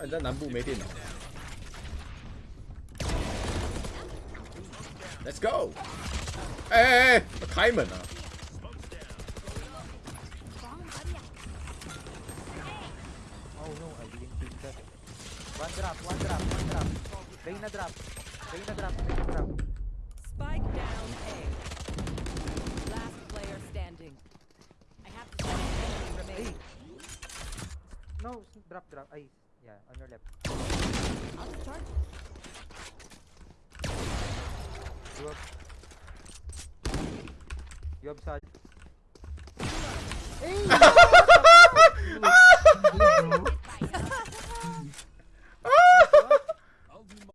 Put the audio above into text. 你在南部没电脑。Let's go！哎哎，哎，开门啊！哦，又来一滴血。One drop, n e drop, one drop. a n drop, a n o t h drop. drop, Yeah, on your left. I'm charged. You have. You have side?